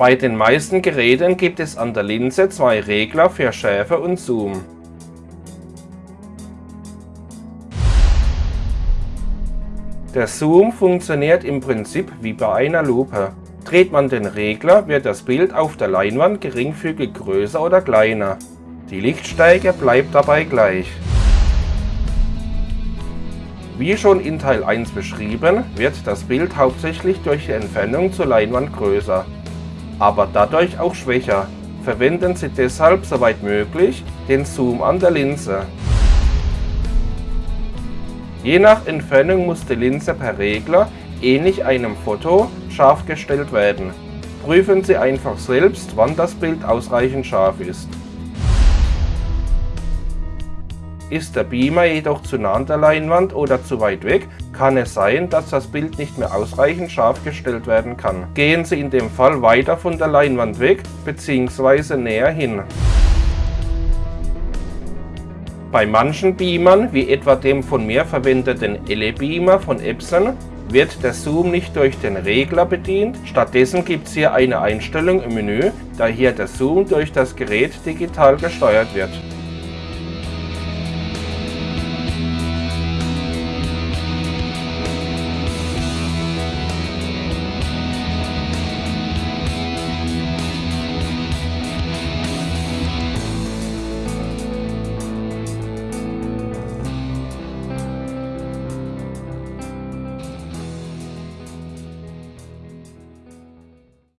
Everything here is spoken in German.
Bei den meisten Geräten gibt es an der Linse zwei Regler für Schärfe und Zoom. Der Zoom funktioniert im Prinzip wie bei einer Lupe. Dreht man den Regler, wird das Bild auf der Leinwand geringfügig größer oder kleiner. Die Lichtstärke bleibt dabei gleich. Wie schon in Teil 1 beschrieben, wird das Bild hauptsächlich durch die Entfernung zur Leinwand größer, aber dadurch auch schwächer. Verwenden Sie deshalb soweit möglich den Zoom an der Linse. Je nach Entfernung muss die Linse per Regler, ähnlich einem Foto, scharf gestellt werden. Prüfen Sie einfach selbst, wann das Bild ausreichend scharf ist. Ist der Beamer jedoch zu nah an der Leinwand oder zu weit weg, kann es sein, dass das Bild nicht mehr ausreichend scharf gestellt werden kann. Gehen Sie in dem Fall weiter von der Leinwand weg bzw. näher hin. Bei manchen Beamern, wie etwa dem von mir verwendeten Ele-Beamer von Epson, wird der Zoom nicht durch den Regler bedient, stattdessen gibt es hier eine Einstellung im Menü, da hier der Zoom durch das Gerät digital gesteuert wird.